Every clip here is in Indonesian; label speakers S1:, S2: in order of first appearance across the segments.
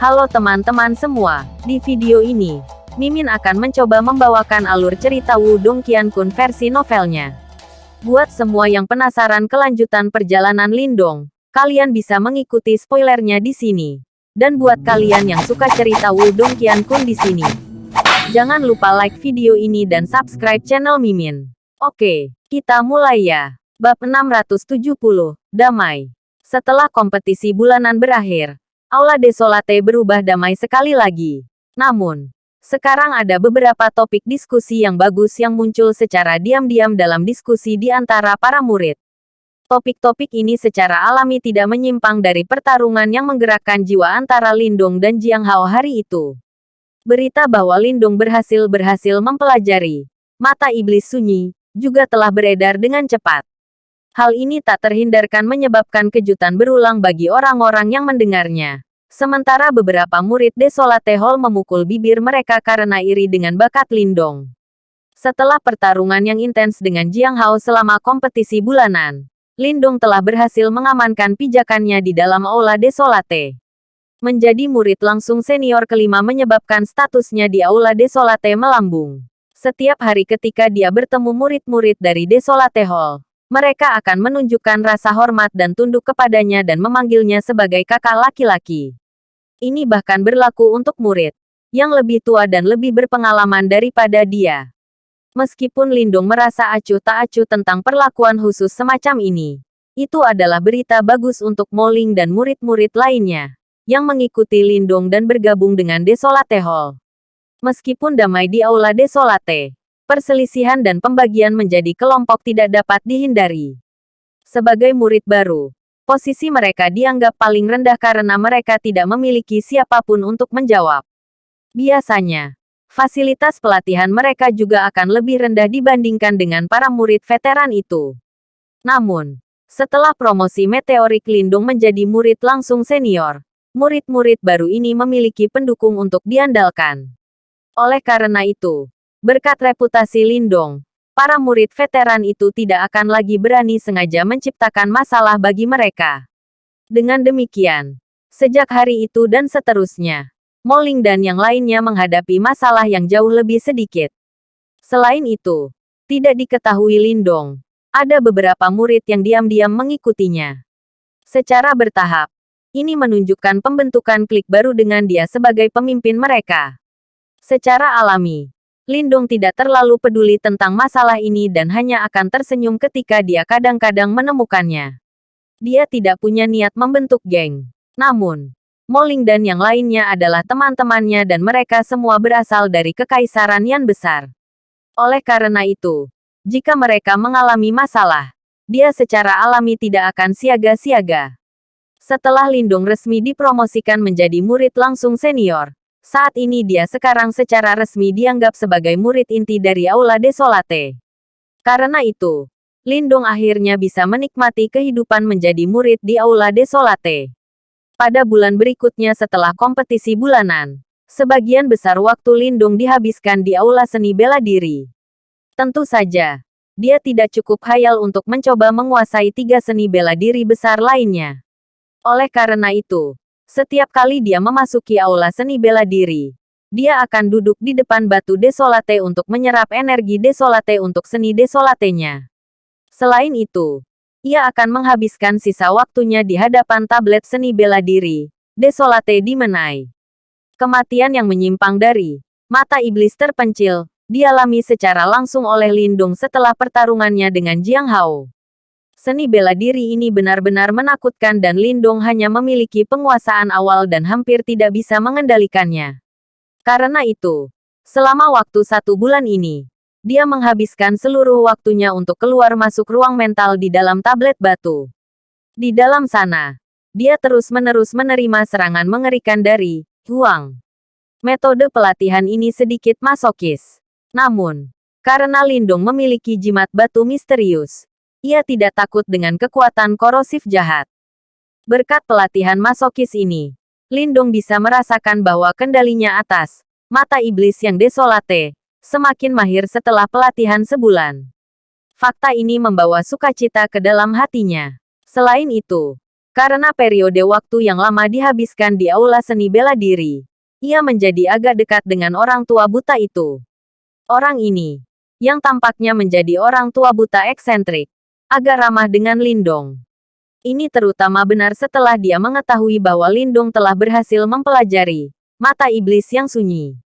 S1: Halo teman-teman semua, di video ini, Mimin akan mencoba membawakan alur cerita Wudong Qiankun versi novelnya. Buat semua yang penasaran kelanjutan perjalanan Lindong, kalian bisa mengikuti spoilernya di sini. Dan buat kalian yang suka cerita Wudong Qiankun di sini, jangan lupa like video ini dan subscribe channel Mimin. Oke, kita mulai ya. Bab 670, Damai. Setelah kompetisi bulanan berakhir, Aula Desolate berubah damai sekali lagi. Namun, sekarang ada beberapa topik diskusi yang bagus yang muncul secara diam-diam dalam diskusi di antara para murid. Topik-topik ini secara alami tidak menyimpang dari pertarungan yang menggerakkan jiwa antara Lindung dan Jiang Hao hari itu. Berita bahwa Lindung berhasil berhasil mempelajari mata iblis sunyi juga telah beredar dengan cepat. Hal ini tak terhindarkan menyebabkan kejutan berulang bagi orang-orang yang mendengarnya. Sementara beberapa murid Desolate Hall memukul bibir mereka karena iri dengan bakat Lindong. Setelah pertarungan yang intens dengan Jiang Hao selama kompetisi bulanan, Lindong telah berhasil mengamankan pijakannya di dalam Aula Desolate. Menjadi murid langsung senior kelima menyebabkan statusnya di Aula Desolate melambung. Setiap hari ketika dia bertemu murid-murid dari Desolate Hall, mereka akan menunjukkan rasa hormat dan tunduk kepadanya dan memanggilnya sebagai kakak laki-laki. Ini bahkan berlaku untuk murid yang lebih tua dan lebih berpengalaman daripada dia. Meskipun Lindung merasa acuh tak acuh tentang perlakuan khusus semacam ini, itu adalah berita bagus untuk Moling dan murid-murid lainnya yang mengikuti Lindung dan bergabung dengan Desolate Hall. Meskipun damai di Aula Desolate, perselisihan dan pembagian menjadi kelompok tidak dapat dihindari. Sebagai murid baru, posisi mereka dianggap paling rendah karena mereka tidak memiliki siapa pun untuk menjawab. Biasanya, fasilitas pelatihan mereka juga akan lebih rendah dibandingkan dengan para murid veteran itu. Namun, setelah promosi meteorik Lindung menjadi murid langsung senior, murid-murid baru ini memiliki pendukung untuk diandalkan. Oleh karena itu, Berkat reputasi Lindong, para murid veteran itu tidak akan lagi berani sengaja menciptakan masalah bagi mereka. Dengan demikian, sejak hari itu dan seterusnya, Moling dan yang lainnya menghadapi masalah yang jauh lebih sedikit. Selain itu, tidak diketahui Lindong, ada beberapa murid yang diam-diam mengikutinya. Secara bertahap, ini menunjukkan pembentukan klik baru dengan dia sebagai pemimpin mereka. Secara alami, Lindong tidak terlalu peduli tentang masalah ini dan hanya akan tersenyum ketika dia kadang-kadang menemukannya. Dia tidak punya niat membentuk geng. Namun, Moling dan yang lainnya adalah teman-temannya dan mereka semua berasal dari kekaisaran yang besar. Oleh karena itu, jika mereka mengalami masalah, dia secara alami tidak akan siaga-siaga. Setelah Lindung resmi dipromosikan menjadi murid langsung senior, saat ini dia sekarang secara resmi dianggap sebagai murid inti dari Aula Desolate. Karena itu, Lindong akhirnya bisa menikmati kehidupan menjadi murid di Aula Desolate. Pada bulan berikutnya setelah kompetisi bulanan, sebagian besar waktu Lindung dihabiskan di Aula Seni Bela Diri. Tentu saja, dia tidak cukup hayal untuk mencoba menguasai tiga seni bela diri besar lainnya. Oleh karena itu, setiap kali dia memasuki aula seni bela diri, dia akan duduk di depan batu desolate untuk menyerap energi desolate untuk seni desolatenya. Selain itu, ia akan menghabiskan sisa waktunya di hadapan tablet seni bela diri, desolate di Menai. Kematian yang menyimpang dari mata iblis terpencil, dialami secara langsung oleh Lindung setelah pertarungannya dengan Jiang Hao. Seni bela diri ini benar-benar menakutkan dan Lindong hanya memiliki penguasaan awal dan hampir tidak bisa mengendalikannya. Karena itu, selama waktu satu bulan ini, dia menghabiskan seluruh waktunya untuk keluar masuk ruang mental di dalam tablet batu. Di dalam sana, dia terus-menerus menerima serangan mengerikan dari Huang. Metode pelatihan ini sedikit masokis. Namun, karena Lindong memiliki jimat batu misterius, ia tidak takut dengan kekuatan korosif jahat. Berkat pelatihan masokis ini, Lindung bisa merasakan bahwa kendalinya atas mata iblis yang desolate semakin mahir setelah pelatihan sebulan. Fakta ini membawa sukacita ke dalam hatinya. Selain itu, Karena periode waktu yang lama dihabiskan di aula seni bela diri, ia menjadi agak dekat dengan orang tua buta itu. Orang ini, yang tampaknya menjadi orang tua buta eksentrik, agak ramah dengan Lindong. Ini terutama benar setelah dia mengetahui bahwa Lindung telah berhasil mempelajari mata iblis yang sunyi.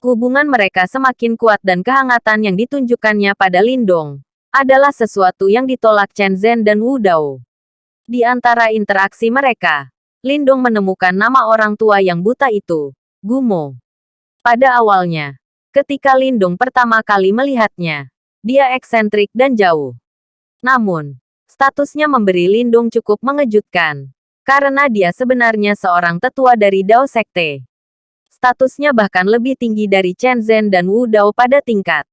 S1: Hubungan mereka semakin kuat dan kehangatan yang ditunjukkannya pada Lindong adalah sesuatu yang ditolak Chen Zhen dan Wu Dao. Di antara interaksi mereka, Lindong menemukan nama orang tua yang buta itu, Gumo. Pada awalnya, ketika Lindong pertama kali melihatnya, dia eksentrik dan jauh. Namun, statusnya memberi Lindung cukup mengejutkan. Karena dia sebenarnya seorang tetua dari Dao Sekte. Statusnya bahkan lebih tinggi dari Chen Zhen dan Wu Dao pada tingkat.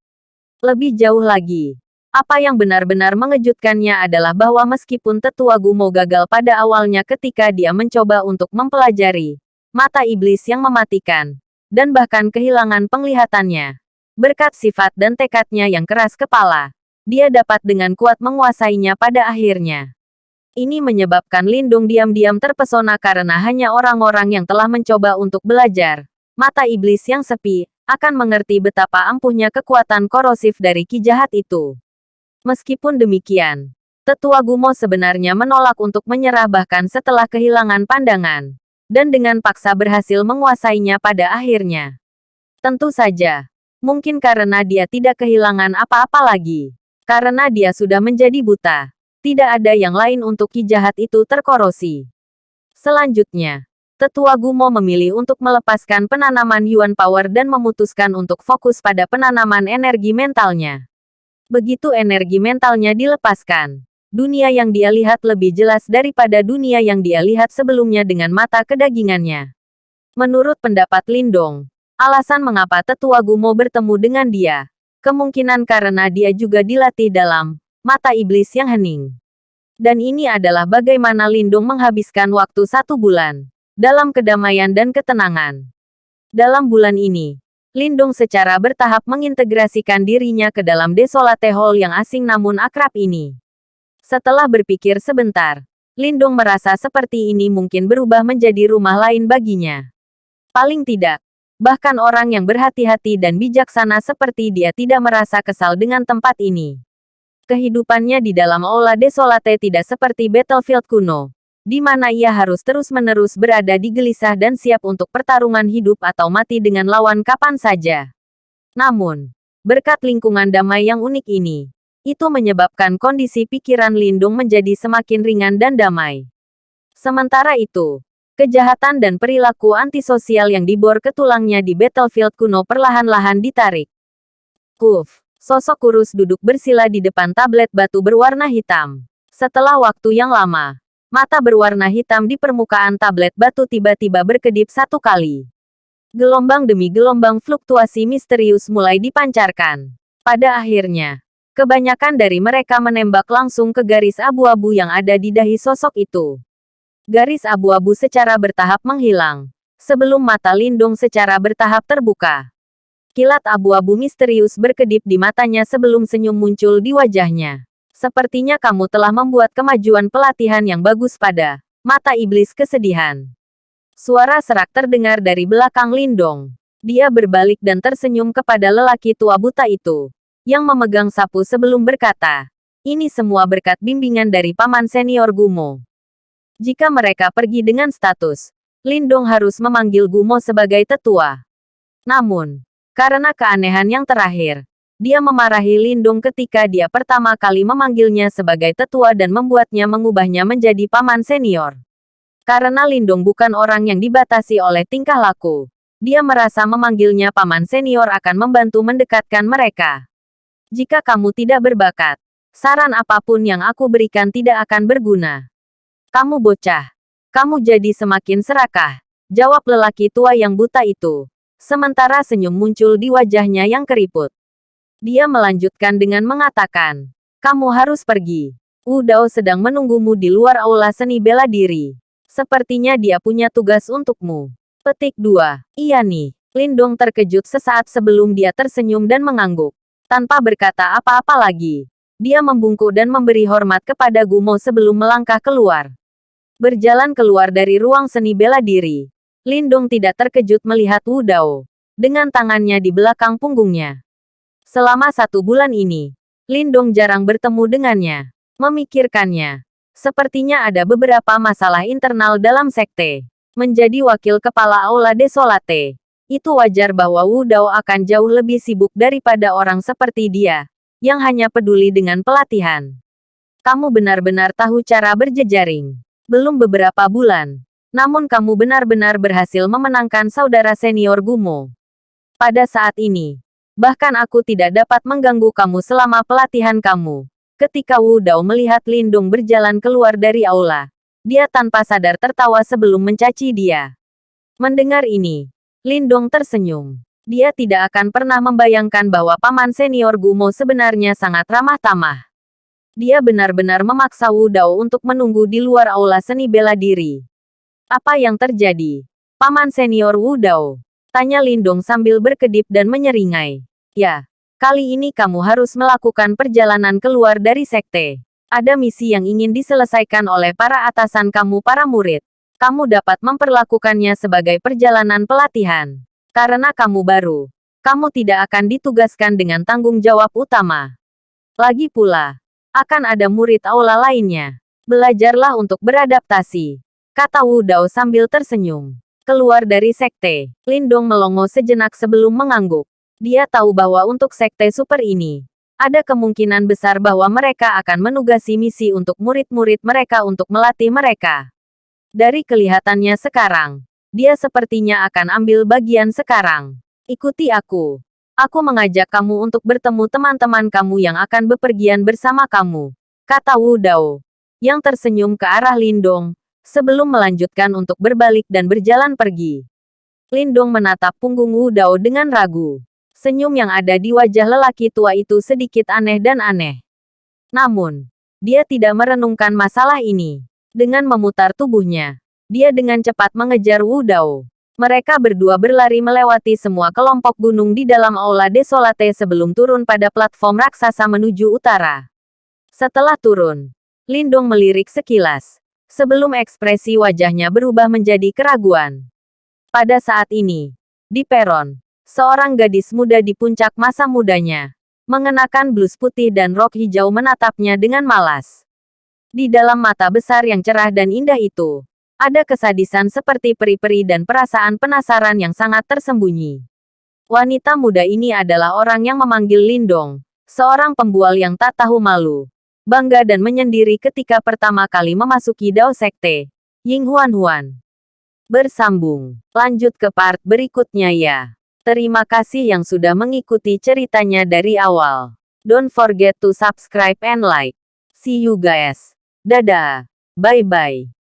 S1: Lebih jauh lagi, apa yang benar-benar mengejutkannya adalah bahwa meskipun tetua Gumo gagal pada awalnya ketika dia mencoba untuk mempelajari mata iblis yang mematikan, dan bahkan kehilangan penglihatannya. Berkat sifat dan tekadnya yang keras kepala, dia dapat dengan kuat menguasainya pada akhirnya. Ini menyebabkan Lindung diam-diam terpesona karena hanya orang-orang yang telah mencoba untuk belajar. Mata iblis yang sepi, akan mengerti betapa ampuhnya kekuatan korosif dari ki jahat itu. Meskipun demikian, Tetua Gumo sebenarnya menolak untuk menyerah bahkan setelah kehilangan pandangan. Dan dengan paksa berhasil menguasainya pada akhirnya. Tentu saja, mungkin karena dia tidak kehilangan apa-apa lagi. Karena dia sudah menjadi buta. Tidak ada yang lain untuk ki jahat itu terkorosi. Selanjutnya, Tetua Gumo memilih untuk melepaskan penanaman Yuan Power dan memutuskan untuk fokus pada penanaman energi mentalnya. Begitu energi mentalnya dilepaskan, dunia yang dia lihat lebih jelas daripada dunia yang dia lihat sebelumnya dengan mata kedagingannya. Menurut pendapat Lindong, alasan mengapa tetua Gumo bertemu dengan dia, kemungkinan karena dia juga dilatih dalam mata iblis yang hening. Dan ini adalah bagaimana Lindung menghabiskan waktu satu bulan dalam kedamaian dan ketenangan. Dalam bulan ini, Lindung secara bertahap mengintegrasikan dirinya ke dalam Desolate Hall yang asing namun akrab ini. Setelah berpikir sebentar, Lindung merasa seperti ini mungkin berubah menjadi rumah lain baginya. Paling tidak, bahkan orang yang berhati-hati dan bijaksana seperti dia tidak merasa kesal dengan tempat ini. Kehidupannya di dalam Aula Desolate tidak seperti battlefield kuno, di mana ia harus terus-menerus berada di gelisah dan siap untuk pertarungan hidup atau mati dengan lawan kapan saja. Namun, berkat lingkungan damai yang unik ini, itu menyebabkan kondisi pikiran Lindung menjadi semakin ringan dan damai. Sementara itu, kejahatan dan perilaku antisosial yang dibor ke tulangnya di battlefield kuno perlahan-lahan ditarik. Kuf, sosok kurus duduk bersila di depan tablet batu berwarna hitam. Setelah waktu yang lama, Mata berwarna hitam di permukaan tablet batu tiba-tiba berkedip satu kali. Gelombang demi gelombang fluktuasi misterius mulai dipancarkan. Pada akhirnya, kebanyakan dari mereka menembak langsung ke garis abu-abu yang ada di dahi sosok itu. Garis abu-abu secara bertahap menghilang, sebelum mata Lindung secara bertahap terbuka. Kilat abu-abu misterius berkedip di matanya sebelum senyum muncul di wajahnya. Sepertinya kamu telah membuat kemajuan pelatihan yang bagus pada mata iblis kesedihan. Suara serak terdengar dari belakang Lindong. Dia berbalik dan tersenyum kepada lelaki tua buta itu, yang memegang sapu sebelum berkata, ini semua berkat bimbingan dari paman senior Gumo. Jika mereka pergi dengan status, Lindong harus memanggil Gumo sebagai tetua. Namun, karena keanehan yang terakhir, dia memarahi Lindung ketika dia pertama kali memanggilnya sebagai tetua dan membuatnya mengubahnya menjadi paman senior. Karena Lindung bukan orang yang dibatasi oleh tingkah laku, dia merasa memanggilnya paman senior akan membantu mendekatkan mereka. Jika kamu tidak berbakat, saran apa pun yang aku berikan tidak akan berguna. Kamu bocah. Kamu jadi semakin serakah, jawab lelaki tua yang buta itu. Sementara senyum muncul di wajahnya yang keriput. Dia melanjutkan dengan mengatakan, kamu harus pergi. Wu Dao sedang menunggumu di luar aula seni bela diri. Sepertinya dia punya tugas untukmu. Petik 2. Iya nih. Lindong terkejut sesaat sebelum dia tersenyum dan mengangguk. Tanpa berkata apa-apa lagi. Dia membungkuk dan memberi hormat kepada Gumo sebelum melangkah keluar. Berjalan keluar dari ruang seni bela diri. Lindung tidak terkejut melihat Wu Dao. Dengan tangannya di belakang punggungnya. Selama satu bulan ini, Lindung jarang bertemu dengannya. Memikirkannya. Sepertinya ada beberapa masalah internal dalam sekte. Menjadi wakil kepala Aula Desolate. Itu wajar bahwa Wu Dao akan jauh lebih sibuk daripada orang seperti dia. Yang hanya peduli dengan pelatihan. Kamu benar-benar tahu cara berjejaring. Belum beberapa bulan. Namun kamu benar-benar berhasil memenangkan saudara senior Gumo. Pada saat ini, bahkan aku tidak dapat mengganggu kamu selama pelatihan kamu. Ketika Wu Dao melihat Lindung berjalan keluar dari aula, dia tanpa sadar tertawa sebelum mencaci dia. Mendengar ini, Lindung tersenyum. Dia tidak akan pernah membayangkan bahwa paman senior Gumo sebenarnya sangat ramah tamah. Dia benar-benar memaksa Wu Dao untuk menunggu di luar aula seni bela diri. Apa yang terjadi? Paman senior Wu Dao. Tanya Lindong sambil berkedip dan menyeringai. Ya, kali ini kamu harus melakukan perjalanan keluar dari sekte. Ada misi yang ingin diselesaikan oleh para atasan kamu para murid. Kamu dapat memperlakukannya sebagai perjalanan pelatihan. Karena kamu baru, kamu tidak akan ditugaskan dengan tanggung jawab utama. Lagi pula, akan ada murid aula lainnya. Belajarlah untuk beradaptasi. Kata Wu Dao sambil tersenyum. Keluar dari sekte, Lindong melongo sejenak sebelum mengangguk. Dia tahu bahwa untuk sekte super ini, ada kemungkinan besar bahwa mereka akan menugasi misi untuk murid-murid mereka untuk melatih mereka. Dari kelihatannya sekarang, dia sepertinya akan ambil bagian sekarang. Ikuti aku. Aku mengajak kamu untuk bertemu teman-teman kamu yang akan bepergian bersama kamu, kata Wu Dao. Yang tersenyum ke arah Lindong, sebelum melanjutkan untuk berbalik dan berjalan pergi. Lindong menatap punggung Wu Dao dengan ragu. Senyum yang ada di wajah lelaki tua itu sedikit aneh dan aneh. Namun, dia tidak merenungkan masalah ini. Dengan memutar tubuhnya, dia dengan cepat mengejar Wu Dao. Mereka berdua berlari melewati semua kelompok gunung di dalam aula desolate sebelum turun pada platform raksasa menuju utara. Setelah turun, Lindong melirik sekilas. Sebelum ekspresi wajahnya berubah menjadi keraguan. Pada saat ini, di peron, seorang gadis muda di puncak masa mudanya, mengenakan blus putih dan rok hijau menatapnya dengan malas. Di dalam mata besar yang cerah dan indah itu, ada kesadisan seperti peri-peri dan perasaan penasaran yang sangat tersembunyi. Wanita muda ini adalah orang yang memanggil Lindong, seorang pembual yang tak tahu malu, bangga dan menyendiri ketika pertama kali memasuki Dao Sekte, Ying Huan Huan. Bersambung, lanjut ke part berikutnya ya. Terima kasih yang sudah mengikuti ceritanya dari awal. Don't forget to subscribe and like. See you guys. Dadah. Bye-bye.